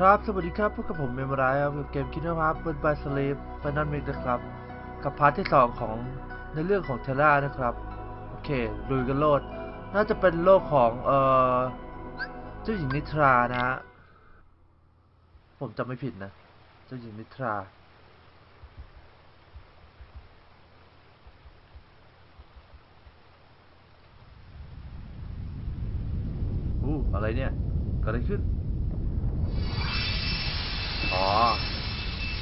ครับสวัสดีครับพบกับผมเมมไรครับกับเกม Kingdom Hearts Birth by Sleep Final Mix นะครับ กับ part ที่ 2 ของในเรื่องของ Terra นะครับ โอเคลุยกันโลด น่าจะเป็นโลกของ เอ่อเจ้าหญิงนิทรานะฮะ ผมจำไม่ผิดนะ เจ้าหญิงนิทรา อู้อะไรเนี่ยเกิดอะไรขึ้น อ๋อ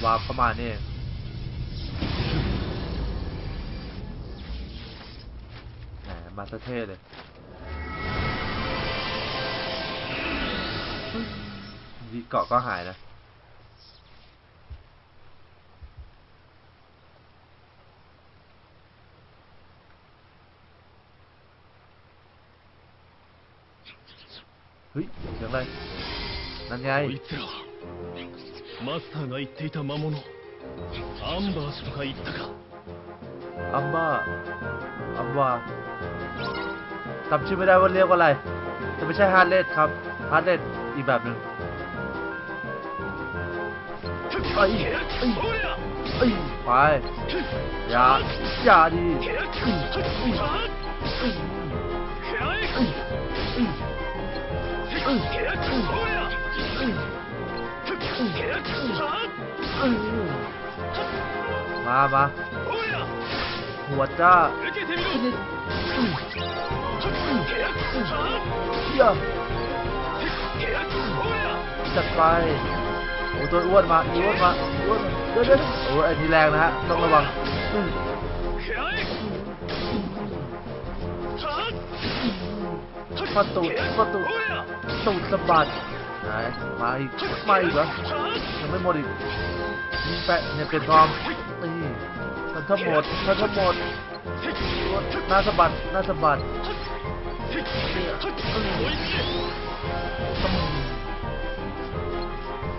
วาร์เข้ามานี่แหมมาสเท่เลยดีเกาะก็หายนะ เฮ้ยเสียงอะไรนั่นไง マスターが言っていた魔物アンバーとか言ったか อัมบ้า อัมวาจำชื่อไม่ได้ว่าเรียกว่าอะไร แต่ไม่ใช่ฮาร์เลดครับ ฮาร์เลดอีกแบบหนึ่งไอ้ยเอ้ยเอ้ยไป อย่า อย่าดิเอ้ มามาหัวจ้าเยี่ยจัดไปโอ้ตัวอ้วนมาอ้วนมาอ้วนมาเดี๋เดี๋โอ้อันนี้แรงนะฮะ ต้องระวังประตูประตูตูสะบัด ไหนมาอีกมาอีกเหรอยังไม่หมดอีกยิงแปะเนี่ยเป็นทอมนี่ท่นทั้งหมดมันทั้งหมดหน้าสะบัดหน้าสะบัด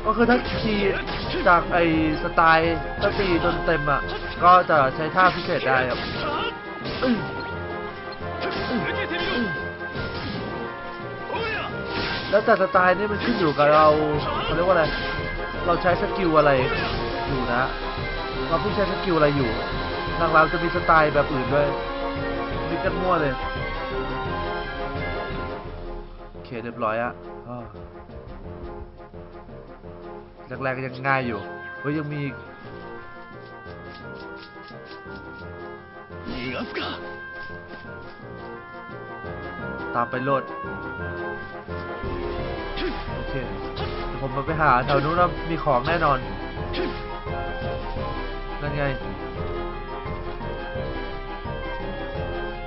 ก็คือถ้าขี่จากไอสไตล์ตั้งตีจนเต็มอะ ก็จะใช้ท่าพิเศษได้ครับ แล้วแต่สไตล์นี่มันขึ้นอยู่กับเราเขาเรียกว่าอะไรเราใช้ skill อะไรอยู่นะเราเพิ่งใช้ skill อะไรอยู่หลังจะมีสไตล์แบบอื่นด้วยมีกันมั่วเลยโอเคเรียบร้อยอะแรงๆยังง่ายอยู่เฮ้ยยังมีอีก ตามไปโลดโอเคเดี๋ยวผมมาไปหาแถวนู้นนะมีของแน่นอนนั่นไง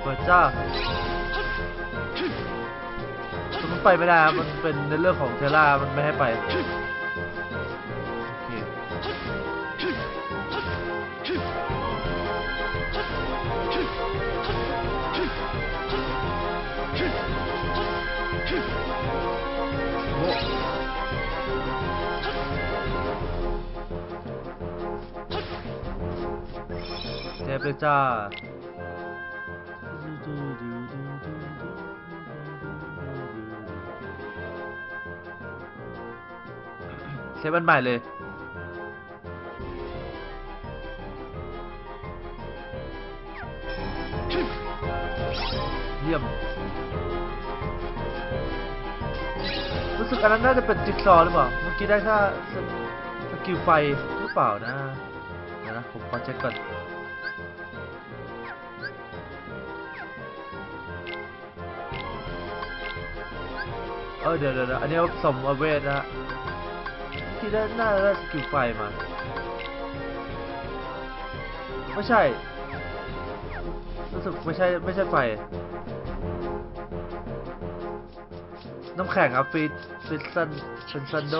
เปิดจ้าแต่มันไปไม่ได้มันเป็นในเรื่องของเทล่ามันไม่ให้ไป เทปเลยจ้าเซฟอันใหม่เลยเยี่ยม อันนั้นน่าจะเป็นจิ๊กซอว์หรือเปล่า เมื่อกี้ได้แค่ skill ไฟหรือเปล่านะเดี๋ยวนะ ผมขอเช็คก่อนเออเดี๋ยวเดี๋ยวเดี๋ยวอันนี้สมอเวทนะฮะที่ได้น่าจะได้ skill ไฟมาไม่ใช่รู้สึกไม่ใช่ไม่ใช่ไฟ น้ำแข็งครับฟีดฟีดซันเป็นซันโด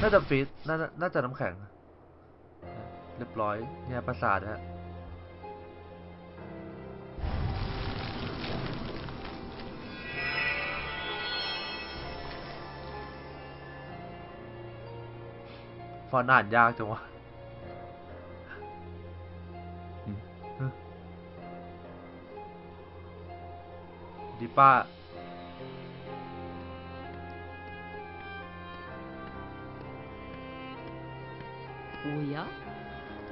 น่าจะฟีดน่าจะน่าจะน้ำแข็ง เรียบร้อยเนี่ยประสาทฮะฟอนต์อ่านยากจังวะอืมฮะดีป้า おや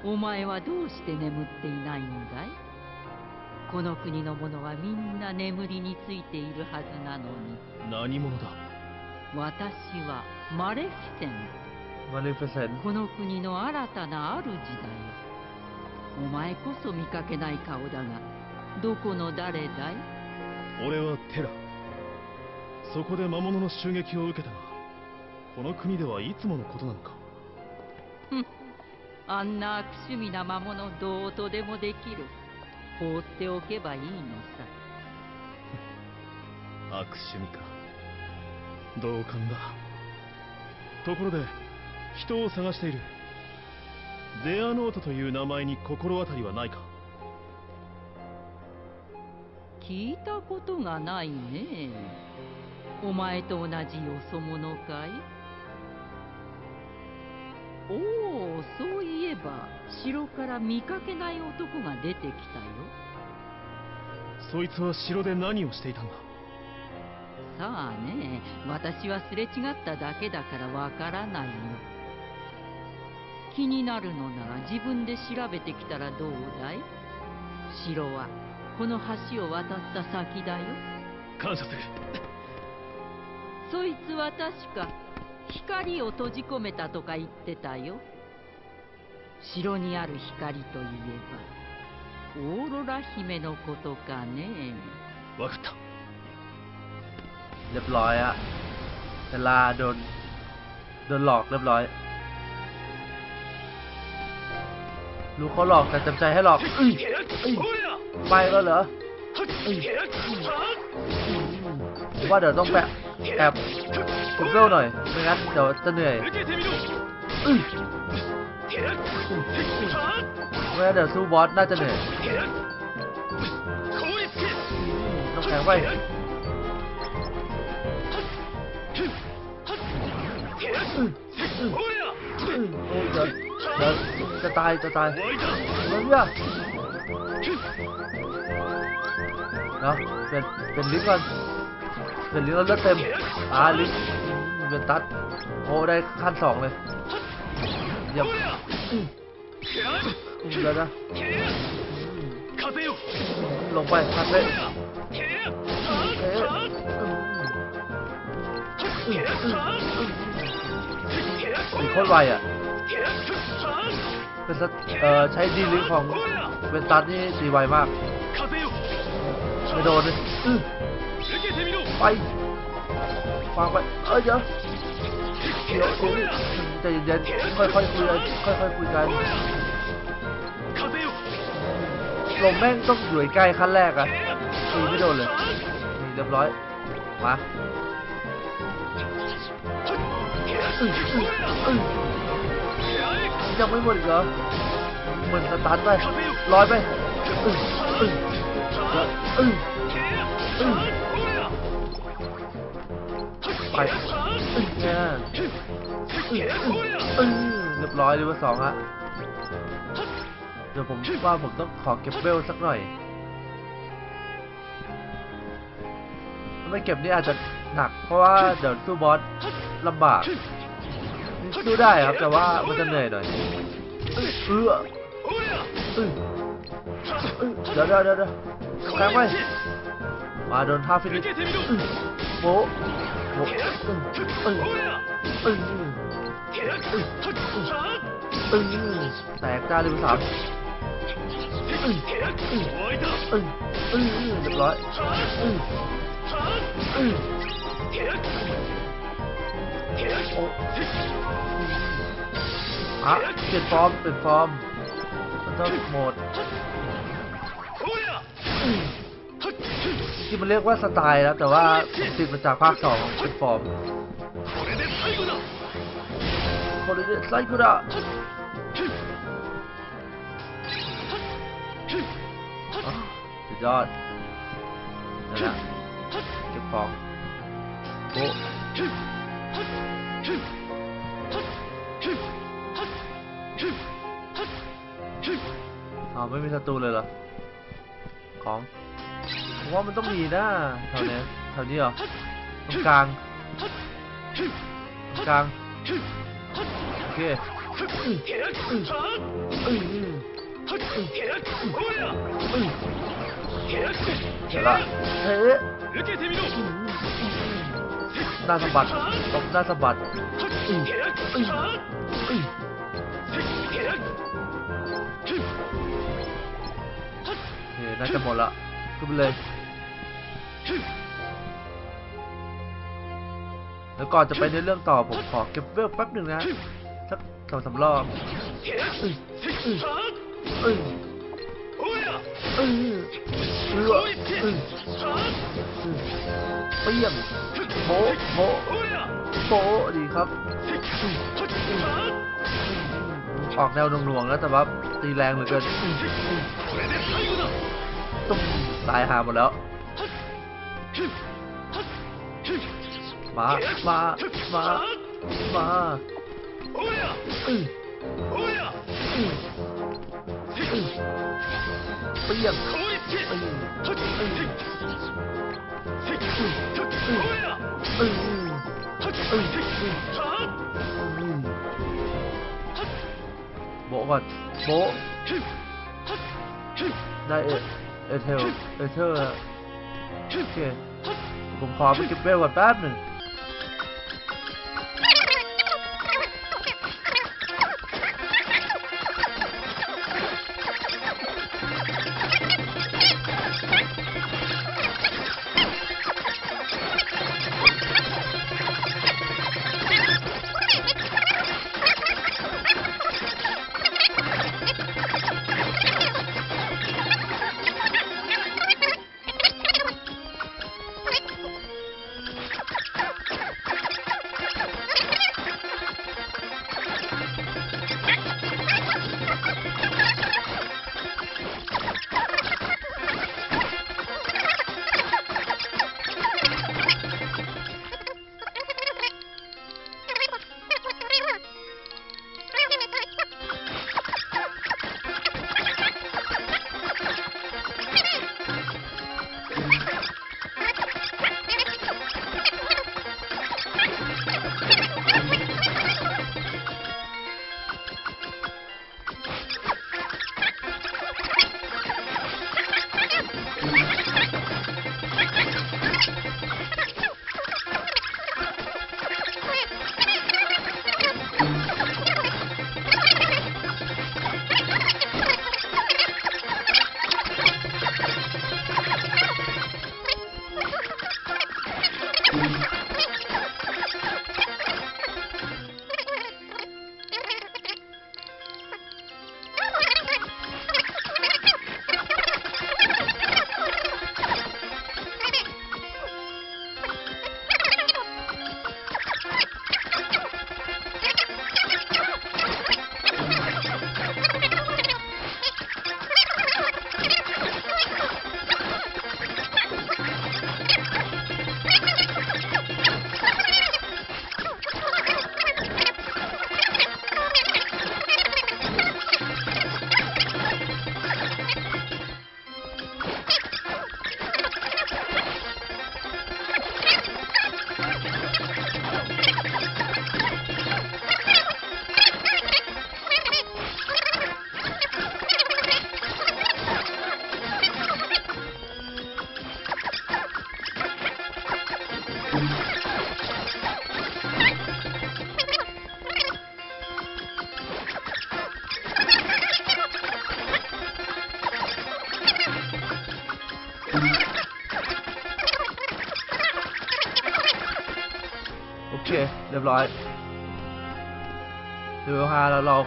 お前はどうして眠っていないんだい？この国の者はみんな眠りについているはずなのに。何者だ？私はマレフィセン。トマレフィセン。トこの国の新たな主だよお前こそ見かけない顔だがどこの誰だい？俺はテラ。そこで魔物の襲撃を受けたがこの国ではいつものことなのか。ふん。あんな悪趣味な魔物どうとでもできる。放っておけばいいのさ。悪趣味か。同感だ。ところで人を探している。デアノートという名前に心当たりはないか。聞いたことがないね。お前と同じよそ者かい？そういえば城から見かけない男が出てきたよ。そいつは城で何をしていたんだ？さあね私はすれ違っただけだからわからないよ気になるのなら自分で調べてきたらどうだい？城はこの橋を渡った先だよ。感謝する。そいつは確か光を閉じ込めたとか言ってたよ城にある光といえばオーロラ姫のことかねわかった เรียบร้อยอะเทลาโดนโดนหลอกเรียบร้อย รู้เขาหลอกแต่จำใจให้หลอกเอ้ยเอ้ยไปแล้วเหรอผมว่าเดี๋ยวต้องแปะแอบคุมเวลหน่อยไม่งั้นเดี๋ยวจะเหนื่อย 受けてみろ เมื่เดี๋ยวสู้บอสน่าจะเหนื่อยต้องแข็งไปจะจะตายจะตายเฮ้ยเนาะเป็นเป็นลิ้นก่อนเป็นลิ้นแล้วเเต็มอ่าลิ้นเป็นตัดโอ้ได้ขั้นสองเลยเยี่ยม เยนะลงไปพัดเลยสีโคตรไวอะ เป็นเอ่อใช้ดีลิของเป็นตัดนี่สีไวมาก ไม่โดนเลยไปวางไป เอ้ยเดี๋เดี๋ยว ใจเย็นๆค่อยๆคุยกันค่อยๆคุยกัน風よลมแม่งต้องอยู่ใกล้ขั้นแรกอะตีไม่โดนเลยนี่เรียบร้อยมาอื้ออื้ออื้อยังไม่หมดอีกเหรอเหมือนสตาร์ทไปร้อยไปอื้ออื้อแล้วอื้ออื้อไปอื้อเนี่ย เรียบร้อยเลเวลสองฮะเดี๋ยวผมว่าผมต้องขอเก็บเบลสักหน่อยไม่เก็บนี่อาจจะหนัก เพราะว่าเดี๋ยวสู้บอสลำบากสู้ได้ครับแต่ว่ามันจะเหนื่อยหน่อยเออเดี๋ยวเดี๋ยวเดี๋ยวแทงไปมาโดนท่าฟินิชโอ้โหเออเออ ตึงแตกจ้าดิมสามอึ้งอึ้งเรียบร้อยอึ้งอึ้งโอ้ะเปลี่ยนฟอร์มเปลี่ยนฟอร์มมันต้องโหมดที่มันเรียกว่าสไตล์แล้วแต่ว่าติดมาจากภาคสองเป็นฟอร์ม โคเรเดไซคุระอ๋อสุดยอดนั่นแหละเก็บของโอ้อาไม่มีศัตรูเลยเหรอ ของผมว่ามันต้องมีนะแถวนี้แถวนี้เหรอตรงกลางตรงกลาง เคเสร็จละเฮ้ยหน้าสะบัดตบหน้าสะบัดเฮ้ยน่าจะหมดละขึ้นไปเลยแล้วก่อนจะไปในเรื่องต่อผมขอเก็บเวลแป๊บหนึ่งนะ องสามรอบเออืมอืมเปี้ยงโบโบโบดีครับ ออกแนวหน่วงๆแล้วแต่ว่าตีแรงเหลือเกินอืมอืมตุ้มตายหาหมดแล้ว มา มา มา มา อืมอืมอืมเปี้ยงอืมอืมอืมอืมอืมอืมอืมโบะก่อนโบะได้เอเอเทลเอเทลแล้วโอเคผมขอไปเก็บเวลก่อนแป๊บหนึ่ง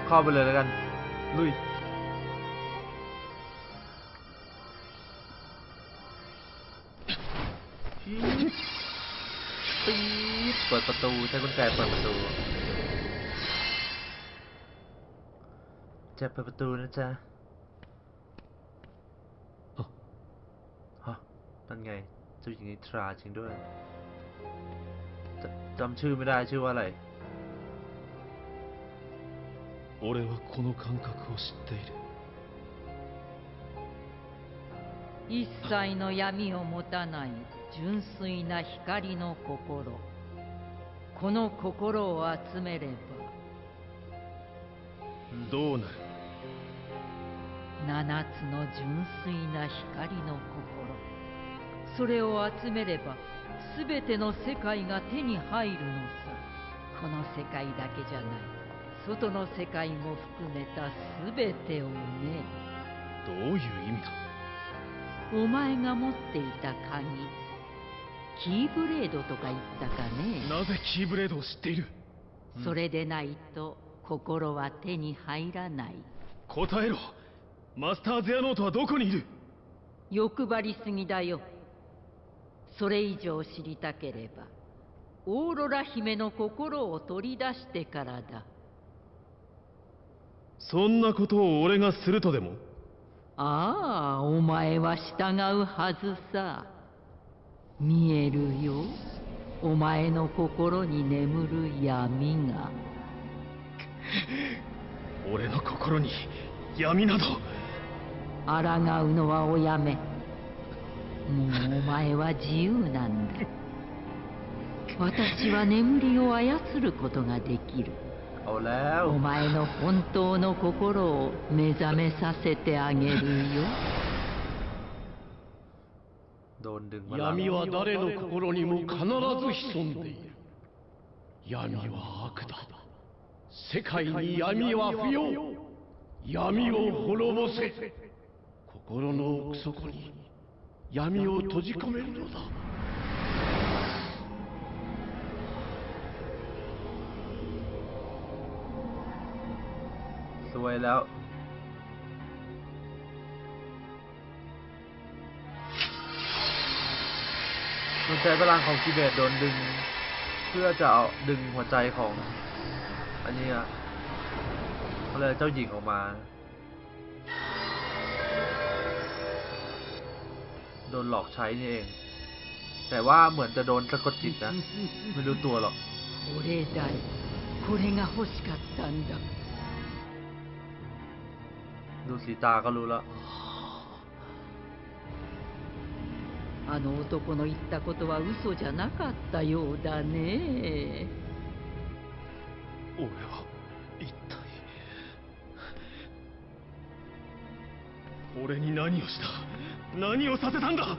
เข้าไปเลยแล้วกัน ลุย ปี๊ดเปิดประตู ใช้กุญแจเปิดประตู จะเปิดประตูนะจ๊ะฮะนั่นไงเจ้าหญิงนิทราจริงด้วยจจำชื่อไม่ได้ชื่อว่าอะไร 俺はこの感覚を知っている。一切の闇を持たない純粋な光の心。この心を集めればどうなる？七つの純粋な光の心。それを集めれば全ての世界が手に入るのさ。この世界だけじゃない外の世界も含めた全てをね。どういう意味だ？お前が持っていた鍵キーブレードとか言ったかね。なぜキーブレードを知っている？それでないと心は手に入らない。答えろ。マスター・ゼアノートはどこにいる？欲張りすぎだよ。それ以上知りたければオーロラ姫の心を取り出してからだそんなことを俺がするとでも？ああお前は従うはずさ。見えるよ。お前の心に眠る闇が。俺の心に闇など。抗うのはおやめ。もうお前は自由なんだ。私は眠りを操ることができるเอาแล้ว お前の本当の心を目覚めさせてあげるよ โดนดึงมาแล้ว 闇は誰の心にも必ず潜んでいる闇は悪だ世界に闇は不要闇を滅ぼせ心の奥底に闇を閉じ込めるのだ วยแล้ว มันใช้พลังของกิเบตโดนดึง เพื่อจะเอาดึงหัวใจของ อันนี้อะเขาเลยกเจ้าหญิงออกมา โดนหลอกใช้นี่เอง แต่ว่าเหมือนจะโดนสะกดจิตนะ ไม่รู้ตัวหรอก これだよこれが欲しかったんだ ดูสีตาก็รู้แล้ว あの男の言ったことは嘘じゃなかったようだね俺は一体俺に何をした何をさせたんだ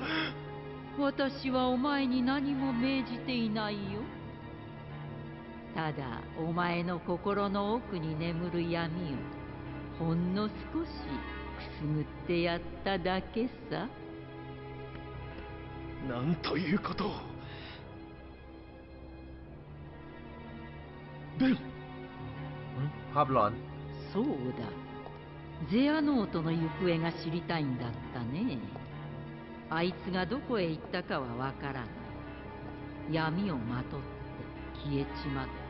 私はお前に何も命じていないよただお前の心の奥に眠る闇を ほんの少しくすぐってやっただけさ。なんということ。でベンパブロン。そうだ。ゼアノートの行方が知りたいんだったね。あいつがどこへ行ったかはわからない。闇をまとって消えちまった。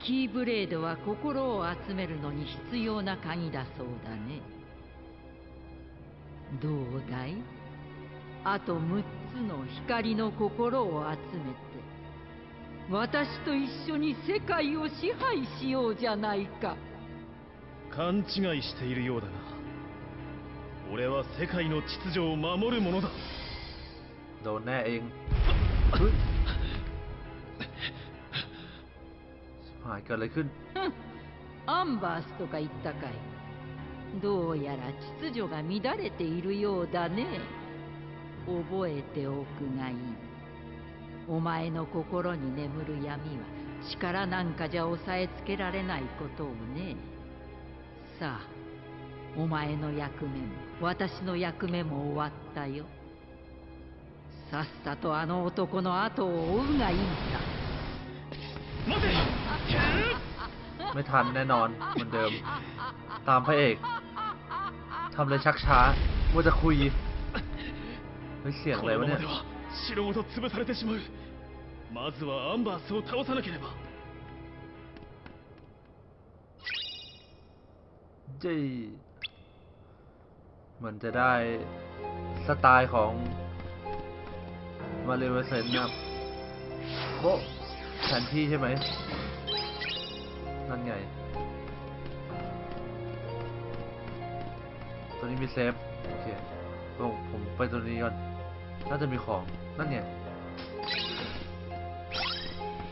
キーブレードは心を集めるのに必要な鍵だそうだね。どうだい？あと6つの光の心を集めて私と一緒に世界を支配しようじゃないか。勘違いしているようだな。俺は世界の秩序を守るものだ。どねえん หายเกิดอะไรขึ้น ふんアンバースとか言ったかいどうやら秩序が乱れているようだね覚えておくがいいお前の心に眠る闇は力なんかじゃ押さえつけられないことをねさあお前の役目も私の役目も終わったよさっさとあの男の後を追うがいいさ待て ไม่ทันแน่นอนเหมือนเดิม ตามพระเอกทำเลยชักช้าว่าจะคุยเฮ้ยเสียง こ อะไร の วะ ま เนี่ ま ย では城ごと潰されてしまうまずはアンバースを倒さなければ จีมันจะได้สไตล์ของมาเลเวเซนนะครับโบะแผนที่ใช่ไหม นั่นไง ตัวนี้มีเซฟ โอเคผมผมไปตัวนี้ก่อน น่าจะมีของ นั่นไง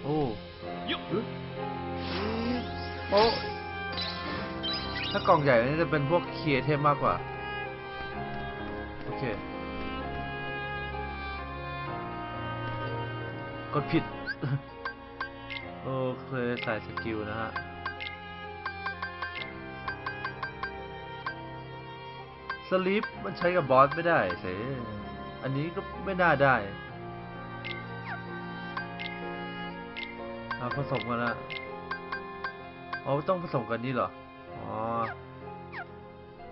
โอ้よっโอ้ถ้ากล่องใหญ่นี่จะเป็นพวกเคียเทมมากกว่า โอเค กดผิด โอเคใส่สกิลนะฮะสลิปมันใช้กับบอสไม่ได้เสอันนี้ก็ไม่น่าได้เอาผสมกันละอ๋อต้องผสมกันนี่เหรอ อ๋อ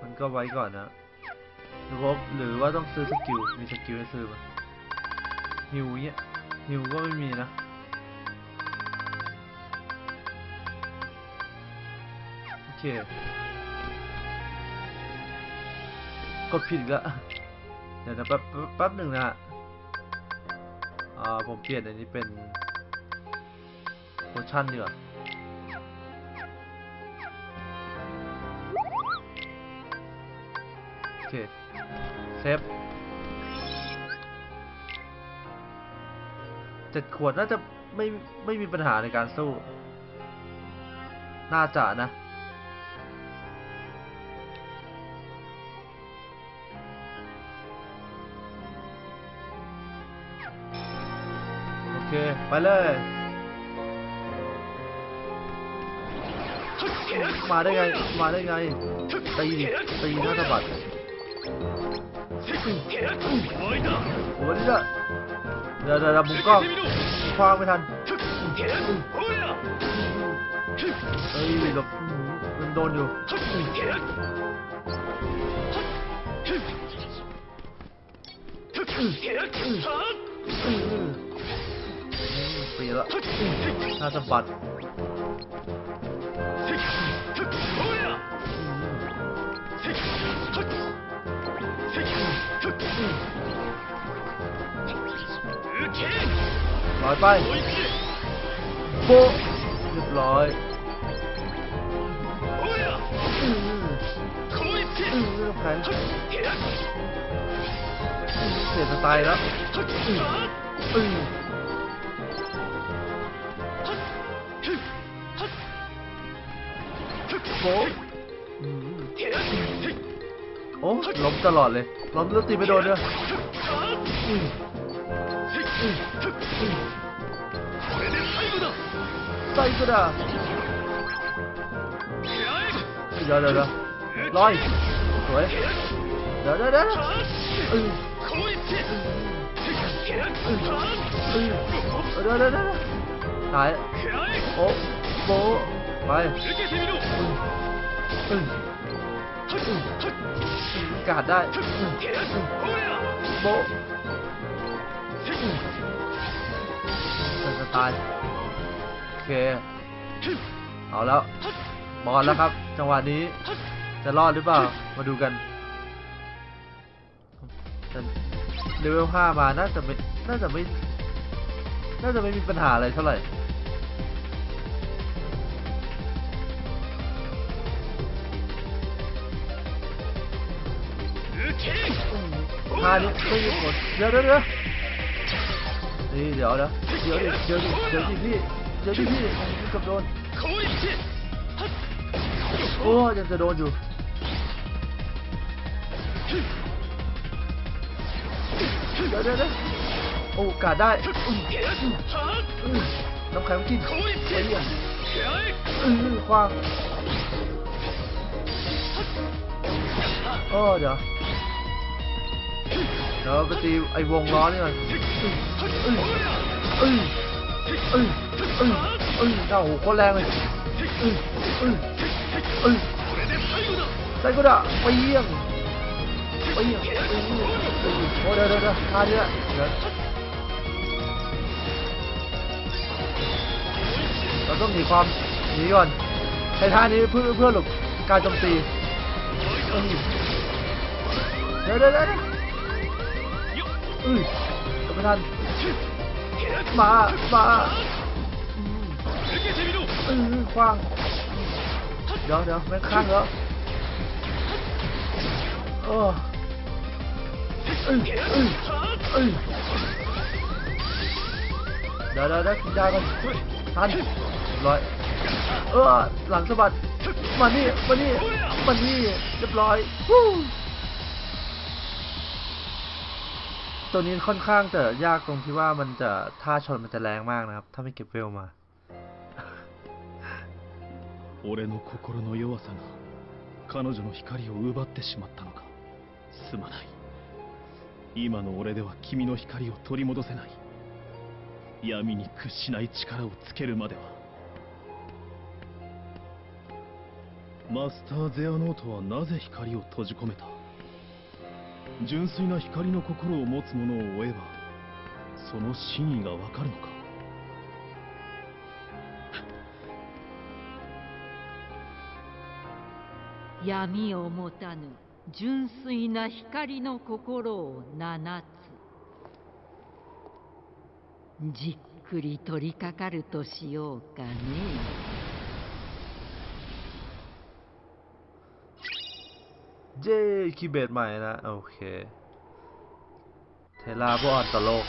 มันก็ไว้ก่อนนะหรือว่าหรือว่าต้องซื้อ skill มี skill ให้ซื้อไหมฮิวเนี้ยฮิวก็ไม่มีนะ ค กดผิดอีกแล้วเดี๋ยวนะแป๊บแป๊บหนึ่งนะฮะอ่าผมเปลี่ยนอันนี้เป็นpotion ดีกว่าโอเค save เจ็ดขวดน่าจะไม่ไม่มีปัญหาในการสู้ น่าจะนะ ไปเลยมาได้ไง มาได้ไง ตีตีหน้าสะบัดโอ้ยนี่เดี๋ยวเดี๋ยวบุกกล้องคว้างไม่ทันเฮ้ยแบบมันโดนอยู่อืม ฟรีล้น่าจะบัดรลอยไปโบเรียบร้อยเสียสไตล์แล้ว ผมโอ้ล้มตลอดเลยล้มแล้วตีไม่โดนเด้อไซกุดะเดี๋ยวเดี๋ยวลอยสวยเดี๋ยวเดี๋ยวเดี๋ยวตายโอ้โบ ไปกาดได้โบเป็นสไตล์โอเค เอาแล้ว บอลแล้วครับ จังหวะนี้ จะรอดหรือเปล่า มาดูกันเลเวล5มา น่าจะไม่ น่าจะไม่ น่าจะไม่มีปัญหาอะไรเท่าไหร่ ท่านี้ตู้ญี่ปุ่นเดี๋ยวเดี๋ยวเดี๋ยวนี่เดี๋ยวนะเดี๋เดี๋ยวดิเดี๋ยวดิพี่เดี๋ยวดิพี่กับโดนโอ้ยังจะโดนจูเดี๋ยวเดี๋โอ้กาดได้น้ำแข็งขึ้เหี้ยควางโอ้เดี๋ยว เดี๋ยวไปตีไอ้วงล้อนี่ก่อนเอ้ยเอ้ยเอ้ยเอ้ยเอ้ยเจ้าโหโคตรแรงเลยเอ้ยเอ้ยเอ้ยไซโกดะไปเยี่ยมไปเยี่ยมไปเยี่ยมโอ้เดี๋ยวเดี๋ยวเดี๋ยวท่านี้แหละเดี๋ยวเราต้องหนีความหนีก่อนใช้ท่านี้เพื่อเพื่อหลบการโจมตีเดี๋ยวเดี๋ยวเดี๋ยว อุ้ยทำไม่ทันมามาเออคว้างเดี๋ยวเดี๋ยวไม่ข้างแล้วเออเอ้ยเออเออเดี๋ยวเดี๋ยวได้กินยาก่อนทันร้อยเออหลังสะบัดมานี่มานี่มานี่เรียบร้อย ตัวนี้ค่อนข้างจะยากตรงที่ว่ามันจะท่าชนมันจะแรงมากนะครับ ถ้าไม่เก็บเวลมา 俺の心の弱さが彼女の光を奪ってしまったのかすまない今の俺では君の光を取り戻せない闇に屈しない力をつけるまではマスター・ゼアノートはなぜ光を閉じ込めた 純粋な光の心を持つ者を追えばその真意がわかるのか。闇を持たぬ純粋な光の心を七つ。じっくり取りかかるとしようかね。 เย้ Keyblade ใหม่นะ โอเค Terra ผู้อ่อนต่อโลก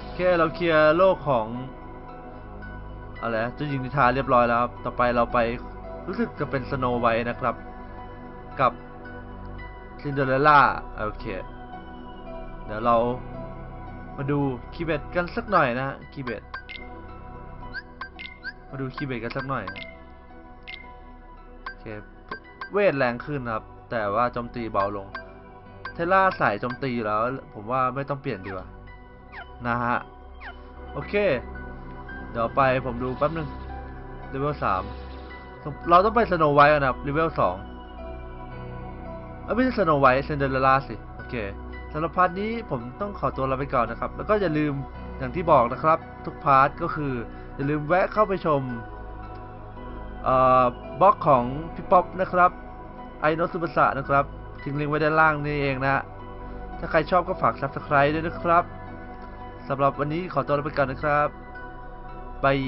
โอเค เราเคลียร์โลกของ อะไรนะเจ้าหญิงนิทราเรียบร้อยแล้วครับ ต่อไปเราไปรู้สึกจะเป็นสโนไวท์นะครับ กับซินเดอเรลล่า โอเค เดี๋ยวเรามาดู Keyblade กันสักหน่อยนะ Keybladeมาดู Keyblade กันสักหน่อยโอเค เวทแรงขึ้นนะครับ แต่ว่าโจมตีเบาลง Terra สายโจมตีแล้ว ผมว่าไม่ต้องเปลี่ยนดีกว่า นะฮะ โอเค เดี๋ยวไปผมดูแป๊บนึง level สามเราต้องไป Snow White นะครับ level สองเอ้ยไม่ใช่ Snow White Cinderella สิ โอเคสำหรับ part นี้ผมต้องขอตัวลาไปก่อนนะครับ แล้วก็อย่าลืมอย่างที่บอกนะครับ ทุก part ก็คือ อย่าลืมแวะเข้าไปชมบล็อกของพี่ป๊อปนะครับ ไอโนสุบสะนะครับทิ้งลิงก์ไว้ด้านล่างนี่เองนะ ถ้าใครชอบก็ฝาก Subscribe ด้วยนะครับสำหรับวันนี้ขอตัวลาไปก่อนนะครับ bye